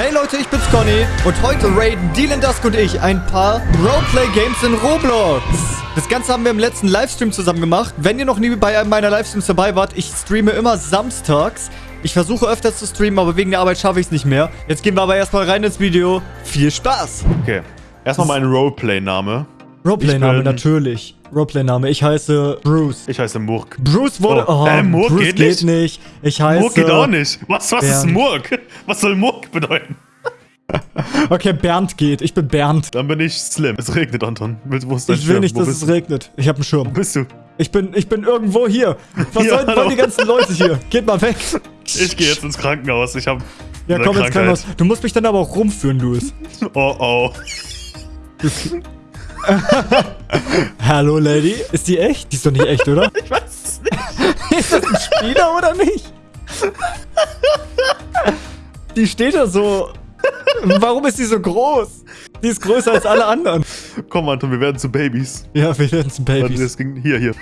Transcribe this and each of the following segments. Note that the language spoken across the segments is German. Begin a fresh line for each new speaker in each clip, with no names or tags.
Hey Leute, ich bin's Conny und heute raiden Dylan Dusk und ich ein paar Roleplay-Games in Roblox. Das Ganze haben wir im letzten Livestream zusammen gemacht. Wenn ihr noch nie bei einem meiner Livestreams dabei wart, ich streame immer samstags. Ich versuche öfters zu streamen, aber wegen der Arbeit schaffe ich es nicht mehr. Jetzt gehen wir aber erstmal rein ins Video. Viel Spaß!
Okay. Erstmal mein Roleplay-Name.
Roleplay-Name, natürlich. Roleplay-Name. Ich heiße Bruce.
Ich heiße Murk.
Bruce wurde...
Oh,
Oh,
äh, Murk
Bruce
geht
geht
nicht?
nicht. Ich heiße...
Murk geht auch nicht. Was, was ist. Murk? Was soll Murk bedeuten?
Okay, Bernd geht. Ich bin Bernd.
Dann bin ich Slim. Es regnet, Anton. Willst- Wo ist dein
Ich will
Schirm?
nicht,
Wo
dass es regnet. Ich habe einen Schirm.
Wo bist du?
Ich bin, ich bin irgendwo hier. Was
Ja,
sollen
hallo.
die ganzen Leute hier? Geht mal weg.
Ich gehe jetzt ins Krankenhaus. Ich habe
Ja, komm ins
Krankheit.
Krankenhaus. Du musst mich dann aber auch rumführen, Louis.
Oh, oh.
Hallo, Lady. Ist die echt? Die ist doch nicht echt, oder?
Ich weiß es nicht.
ist das ein Spieler oder nicht? Die steht da so. Warum ist die so groß? Die ist größer als alle anderen.
Komm, Anton, wir werden zu Babys.
Ja, wir werden zu Babys.
das ging hier, hier.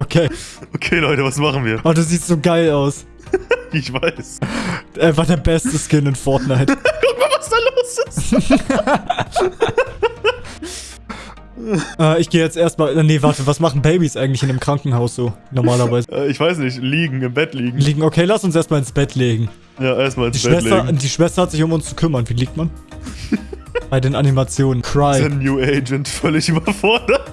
Okay.
Okay, Leute, was machen wir?
Oh, du siehst so geil aus.
Ich weiß.
Einfach der beste Skin in Fortnite.
Guck mal, was da los ist.
Äh, ich gehe jetzt erstmal. Nee, warte, was machen Babys eigentlich in einem Krankenhaus so? Normalerweise.
Äh, ich weiß nicht, liegen, im Bett liegen.
Liegen. Okay, lass uns erstmal ins Bett legen.
Ja, erstmal
Die
ins Bett
Schwester,
legen.
die Schwester hat sich um uns zu kümmern. Wie liegt man? Bei den Animationen.
Ist
Cry.
ein New Agent völlig überfordert.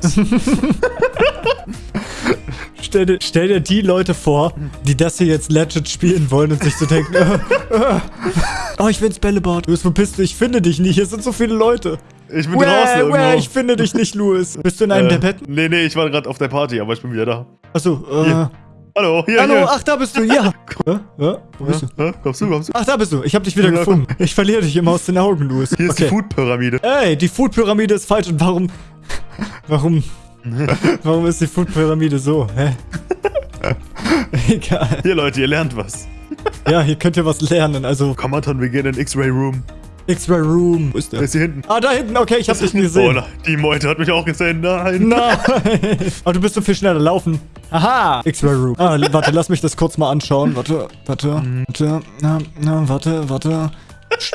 Stell dir, stell dir die Leute vor, die das hier jetzt legit spielen wollen und sich so denken, äh, äh, oh, ich will ins Bällebad. Wo bist du? Ich finde dich nicht. Hier sind so viele Leute.
Ich bin draußen irgendwo.
Wäh, ich finde dich nicht, Louis. Bist du in einem
Äh,
der Betten?
Nee, nee, ich war gerade auf der Party, aber ich bin wieder da.
Achso, äh.
Hier. Hallo, hier,
Hallo,
hier.
ach, da bist du. Ja. Hä? Hä? Wo bist du?
Hä? Kommst du, kommst du?
Ach, da bist du. Ich hab dich wieder gefunden. Ich verliere dich immer aus den Augen, Louis.
Hier ist die Food-Pyramide.
Ey, die Food-Pyramide ist falsch. Und warum... Warum... Warum ist die Food-Pyramide so? Hä? Egal.
Hier, Leute, ihr lernt was.
Ja, hier könnt ihr was lernen. Also,
Komm, Anton, wir gehen in den X-Ray Room.
X-Ray Room. Wo ist
Der
der?
ist hier hinten.
Ah, da hinten. Okay, ich hab dich
Oh,
gesehen.
nein, die Meute hat mich auch gesehen. Nein.
Nein. Aber du bist so viel schneller laufen. Aha. X-Ray Room. Ah, warte, lass mich das kurz mal anschauen. Warte, warte, warte. Na, na, warte, warte.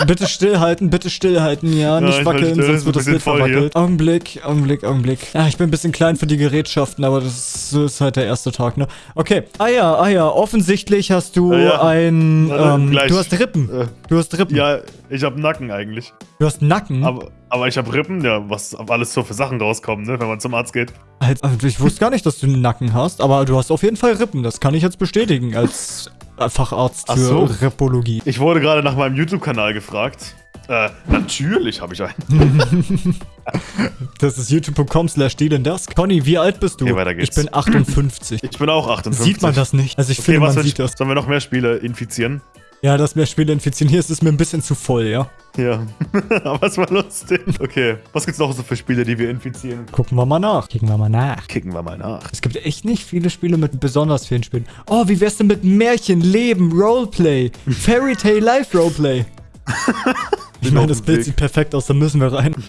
Bitte stillhalten, bitte stillhalten, ja, nicht
ich halte
wackeln,
still,
sonst wird das Bild
hier.
verwackelt. Augenblick, Augenblick, Augenblick. Ja, ich bin ein bisschen klein für die Gerätschaften, aber das ist, halt der erste Tag, ne? Okay, ah ja, ah ja, offensichtlich hast du
Ja, ja.
ein, ähm, du hast Rippen.
Äh,
Du hast Rippen.
ja, ich hab Nacken eigentlich.
Du hast Nacken.
Aber, aber ich hab Rippen, ja, was alles so für Sachen rauskommen, ne, wenn man zum Arzt geht.
Als, also ich wusste gar nicht, dass du einen Nacken hast, aber du hast auf jeden Fall Rippen. Das kann ich jetzt bestätigen als Facharzt
Ach
für
so.
Ripologie.
Ich wurde gerade nach meinem YouTube-Kanal gefragt. Äh, natürlich habe ich einen.
Das ist youtube.com slash Dusk. Conny, wie alt bist du?
Okay, weiter geht's.
Ich bin 58.
Ich bin auch 58.
Sieht man das nicht? Also ich
Okay,
finde, man sieht
ich,
das.
Sollen wir noch mehr Spiele infizieren?
Ja, dass mehr Spiele infizieren. Hier ist es mir ein bisschen zu voll, ja?
Ja, aber es war lustig. Okay, was gibt's noch so für Spiele, die wir infizieren?
Gucken wir mal nach. Gucken wir mal nach.
Kicken wir mal nach.
Es gibt echt nicht viele Spiele mit besonders vielen Spielen. Oh, wie wär's denn mit Märchen, Leben, Roleplay, Fairy Tale Life Roleplay? Ich meine, das Bild sieht perfekt aus, da müssen wir rein.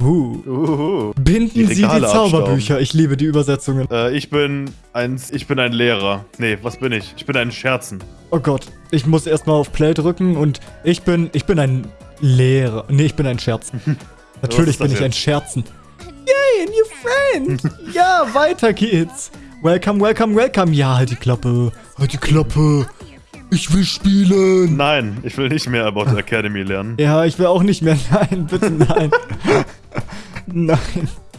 Uh.
Uhuhu.
Binden
Die
Sie die Zauberbücher. Ich liebe die Übersetzungen.
Äh, ich bin ein, ich bin ein Lehrer. Nee, was bin ich? Ich bin ein Scherzen.
Oh Gott, ich muss erstmal auf Play drücken und ich bin, ich bin ein Lehrer. Nee, ich bin ein Scherzen. Natürlich bin ich ein
jetzt?
Scherzen. Yay, a new friend. ja, weiter geht's. Welcome, welcome, welcome. Ja, halt die Klappe. Halt die Klappe. Ich will spielen.
Nein, ich will nicht mehr About the Academy lernen.
Ja, ich will auch nicht mehr. Nein, bitte nein. nein.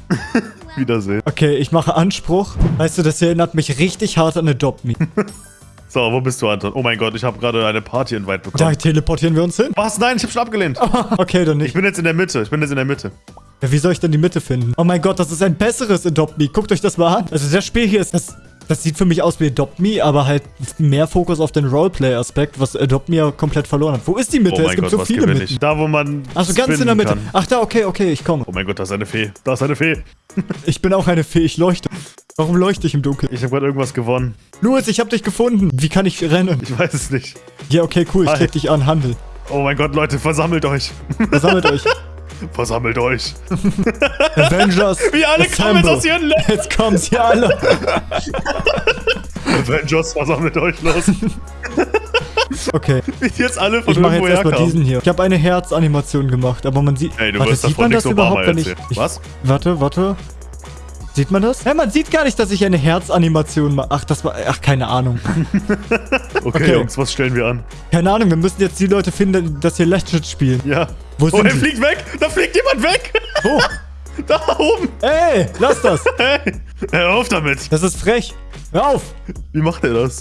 Wiedersehen.
Okay, ich mache Anspruch. Weißt du, das hier erinnert mich richtig hart an Adopt Me.
So, wo bist du, Anton? Oh mein Gott, ich habe gerade eine Party-Invite
Da
bekommen.
teleportieren wir uns hin.
Was? Nein, ich habe schon abgelehnt.
Okay, dann
Ich
nicht.
bin jetzt in der Mitte. Ich bin jetzt in der Mitte.
Ja, wie soll ich denn die Mitte finden? Oh mein Gott, das ist ein besseres Adopt Me. Guckt euch das mal an. Also das Spiel hier ist, das, das sieht für mich aus wie Adopt Me, aber halt mehr Fokus auf den Roleplay-Aspekt, was Adopt Me ja komplett verloren hat. Wo ist die Mitte?
Oh
es gibt
Gott,
so viele Mitten.
ich? Da, wo man
Achso, ganz in der Mitte.
kann.
Ach da, okay, okay, ich komme.
Oh mein Gott, da ist eine Fee. Da ist eine Fee.
Ich bin auch eine Fee, ich leuchte. Warum leuchte ich im Dunkeln?
Ich habe gerade irgendwas gewonnen.
Louis, ich hab dich gefunden. Wie kann ich rennen?
Ich weiß es nicht.
Ja, okay, cool, ich
Hi.
klick dich an, Handel.
Oh mein Gott, Leute, versammelt euch.
Versammelt euch.
Versammelt euch.
Avengers.
Wie alle kommen jetzt aus ihren Ländern.
Jetzt kommen sie alle.
Avengers, versammelt euch los.
Okay.
Wie jetzt alle von
Ich mache jetzt erstmal diesen hier. Ich habe eine Herzanimation gemacht, aber man sieht.
Ey, du
warte,
wirst
sieht man das überhaupt, wenn ich, ich.
Was?
Warte, warte. Sieht man das? Ja, man sieht gar nicht, dass ich eine Herzanimation mache. Ach, das war. Ach, keine Ahnung.
Okay,
Okay.
Jungs, was stellen wir an?
Keine Ahnung, wir müssen jetzt die Leute finden, dass hier Legend spielen.
Ja.
Wo
oh, er fliegt weg! Da fliegt jemand weg!
Wo?
Da oben!
Ey, lass das.
Hey! Hör auf damit!
Das ist frech. Hör auf.
Wie macht er das?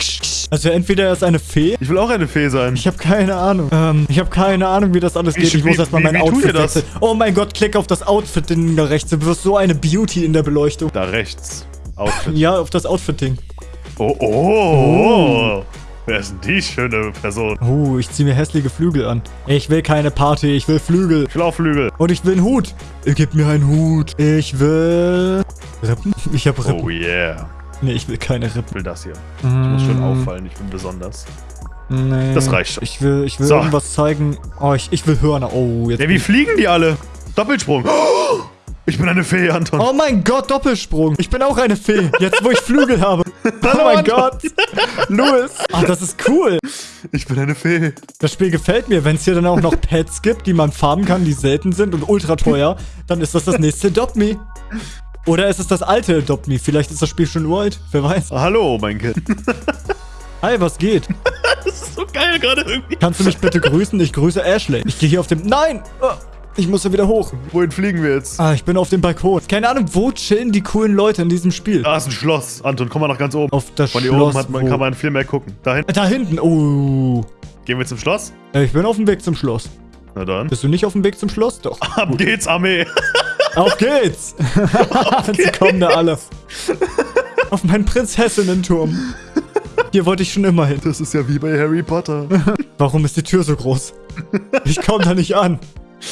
Also entweder er ist eine Fee.
Ich will auch eine Fee sein.
Ich habe keine Ahnung. Ähm, ich habe keine Ahnung, wie das alles geht. Ich
wie-
muss erstmal mein
wie
Outfit wechseln. Oh mein Gott, klick auf das Outfit-Ding da rechts. Du wirst so eine Beauty in der Beleuchtung.
Da rechts. Outfit.
Ja, auf das Outfit-Ding.
Oh, oh, oh. Wer ist denn die schöne Person?
Oh, ich zieh mir hässliche Flügel an. Ich will keine Party, ich will Flügel.
Ich will auch Flügel.
Und ich will einen Hut. Gib mir einen Hut. Ich will... Rippen? Ich hab Rippen.
Oh yeah.
Nee, ich will keine Rippen.
Ich will das hier. Ich muss schön
Mm,
auffallen, ich bin besonders.
Nee.
Das reicht schon.
Ich will, ich will
So.
irgendwas zeigen. Oh, ich, ich will Hörner. Oh, jetzt...
Ja, wie fliegen die alle? Doppelsprung. Oh, ich bin eine Fee, Anton.
Oh mein Gott, Doppelsprung. Ich bin auch eine Fee. Jetzt, wo ich Flügel habe. Oh mein. Gott. Louis. Ach, das ist cool.
Ich bin eine Fee.
Das Spiel gefällt mir. Wenn es hier dann auch noch Pets gibt, die man farben kann, die selten sind und ultra teuer, dann ist das das nächste Adopt Me. Oder ist es das alte Adopt Me? Vielleicht ist das Spiel schon uralt. Wer weiß.
Hallo, mein Kind.
Hi, was geht?
Das ist so geil gerade irgendwie.
Kannst du mich bitte grüßen? Ich grüße Ashley. Ich gehe hier auf dem... Nein! Ah, Ich muss da wieder hoch.
Wohin fliegen wir jetzt?
Ah, ich bin auf dem Balkon. Keine Ahnung, wo chillen die coolen Leute in diesem Spiel?
Da ist ein Schloss. Anton, komm mal nach ganz oben.
Auf das
Von hier
Schloss.
oben hat man,
wo-
kann man viel mehr gucken. Dahin.
Da hinten. Oh.
Gehen wir zum Schloss?
Äh, Ich bin auf dem Weg zum Schloss.
Na dann.
Bist du nicht auf dem Weg zum Schloss? Doch.
Ab geht's, Armee.
Auf geht's! Sie kommen da alle. Auf meinen Prinzessinnenturm. Hier wollte ich schon immer hin.
Das ist ja wie bei Harry Potter.
Warum ist die Tür so groß? Ich komme da nicht an.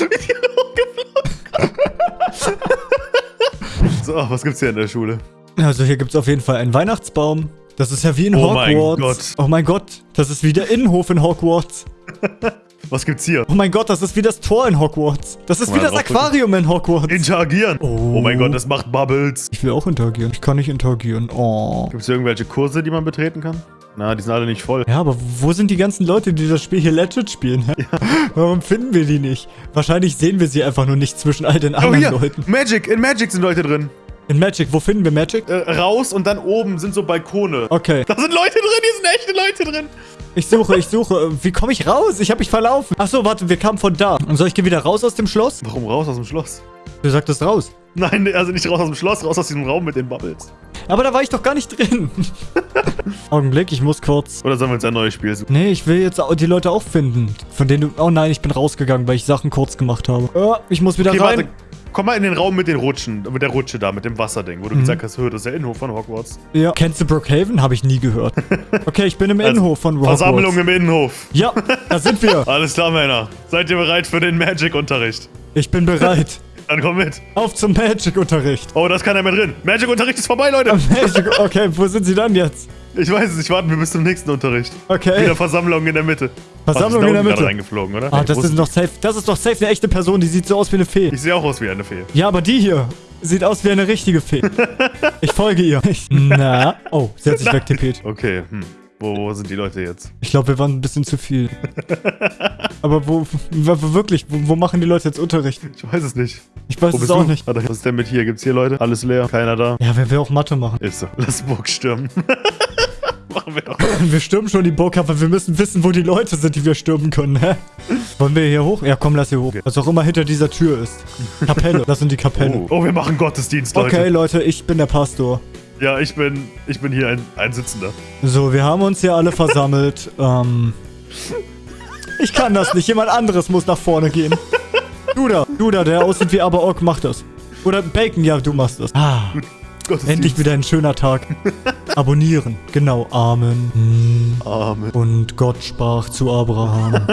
So, was gibt's hier in der Schule?
Also hier gibt's auf jeden Fall einen Weihnachtsbaum. Das ist ja wie in
Oh mein
Hogwarts.
Gott.
Oh mein Gott. Das ist wie der Innenhof in Hogwarts.
Was gibt's hier?
Oh mein Gott, das ist wie das Tor in Hogwarts. Das ist
Mal
wie das. Aquarium in Hogwarts.
Interagieren.
Oh.
Oh. mein Gott, das macht Bubbles.
Ich will auch interagieren. Ich kann nicht interagieren. Oh.
Gibt's hier irgendwelche Kurse, die man betreten kann? Na, die sind alle nicht voll.
Ja, aber wo sind die ganzen Leute, die das Spiel hier legit spielen? hä? Warum finden wir die nicht? Wahrscheinlich sehen wir sie einfach nur nicht zwischen all den
Oh,
anderen
hier.
Leuten.
Magic. In Magic sind Leute drin.
In Magic, wo finden wir Magic?
Äh, raus und dann oben sind so Balkone.
Okay.
Da sind Leute drin, hier sind echte Leute drin.
Ich suche, ich suche. Wie komme ich raus? Ich habe mich verlaufen. Ach so, warte, wir kamen von da. Und soll ich gehe wieder raus aus dem Schloss?
Warum raus aus dem Schloss?
Du sagtest raus.
Nein, also nicht raus aus dem Schloss, raus aus diesem Raum mit den Bubbles.
Aber da war ich doch gar nicht drin. Augenblick, ich muss kurz.
Oder sollen wir uns ein neues Spiel suchen?
Nee, ich will jetzt die Leute auch finden. Von denen du... Oh nein, ich bin rausgegangen, weil ich Sachen kurz gemacht habe. Oh, ich muss wieder
Okay,
rein.
warte. Komm mal in den Raum mit den Rutschen, mit der Rutsche da, mit dem Wasserding,
Mhm.
wo du gesagt hast, das ist der Innenhof von Hogwarts.
Ja. Kennst du Brookhaven? Habe ich nie gehört. Okay, ich bin im
Also,
Innenhof von Hogwarts.
Versammlung im Innenhof.
Ja, da sind wir.
Alles klar, Männer. Seid ihr bereit für den Magic-Unterricht?
Ich bin bereit.
Dann komm mit.
Auf zum Magic-Unterricht.
Oh, da ist keiner mehr drin. Magic-Unterricht ist vorbei, Leute.
Magic, okay, wo sind sie dann jetzt?
Ich weiß es, ich warten wir bis zum nächsten Unterricht.
Okay.
Wieder Versammlung in der Mitte.
Versammlung
die
in der Mitte.
gerade reingeflogen, oder?
Ah,
Nee,
das ist doch safe. Das ist doch safe eine echte Person, die sieht so aus wie eine Fee.
Ich sehe auch aus wie eine Fee.
Ja, aber die hier sieht aus wie eine richtige Fee. Ich folge ihr. Ich, na. Oh, sie hat sich wegtippet.
Okay, hm. Wo, wo sind die Leute jetzt?
Ich glaube, wir waren ein bisschen zu viel. Aber wo, wo wirklich, wo, wo machen die Leute jetzt Unterricht?
Ich weiß es nicht.
Ich weiß es auch
du?
nicht.
Was ist denn mit hier? Gibt's hier Leute? Alles leer? Keiner da?
Ja, wer will auch Mathe machen?
Ist so. Lass Burg stürmen. Machen wir doch.
Wir stürmen schon die Burg, aber wir müssen wissen, wo die Leute sind, die wir stürmen können, hä? Wollen wir hier hoch? Ja, komm, lass hier hoch.
Okay.
Was auch immer hinter dieser Tür ist. Kapelle. Das sind die Kapellen.
Oh, oh, wir machen Gottesdienst, Leute.
Okay, Leute, ich bin der Pastor.
Ja, ich bin, ich bin hier ein, ein Sitzender.
So, wir haben uns hier alle versammelt. ähm. Ich kann das nicht. Jemand anderes muss nach vorne gehen. Du da, du da, der aussieht wie Abaok, mach das. Oder Bacon, ja, du machst das. Ah, endlich wieder ein schöner Tag. Abonnieren. Genau, Amen. Hm.
Amen.
Und Gott sprach zu Abraham.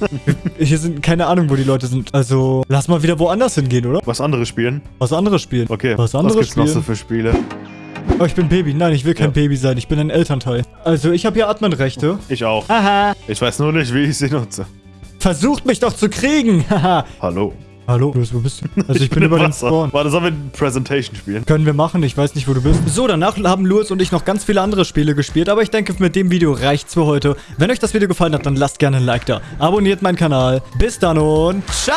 Hier sind keine Ahnung, wo die Leute sind. Also, lass mal wieder woanders hingehen, oder?
Was andere spielen?
Was anderes spielen.
Okay.
Was anderes
gibt's noch so
spielen.
für Spiele?
Oh, ich bin Baby. Nein, ich will kein
Ja.
Baby sein. Ich bin ein Elternteil. Also, ich habe hier Adminrechte.
Ich auch.
Haha.
Ich weiß nur nicht, wie ich sie nutze.
Versucht mich doch zu kriegen. Haha.
Hallo.
Hallo, Louis, wo bist du? Also ich bin über den. Spawn.
Warte, sollen wir Presentation spielen?
Können wir machen, ich weiß nicht, wo du bist. So, danach haben Louis und ich noch ganz viele andere Spiele gespielt, aber ich denke, mit dem Video reicht's für heute. Wenn euch das Video gefallen hat, dann lasst gerne ein Like da. Abonniert meinen Kanal. Bis dann und ciao!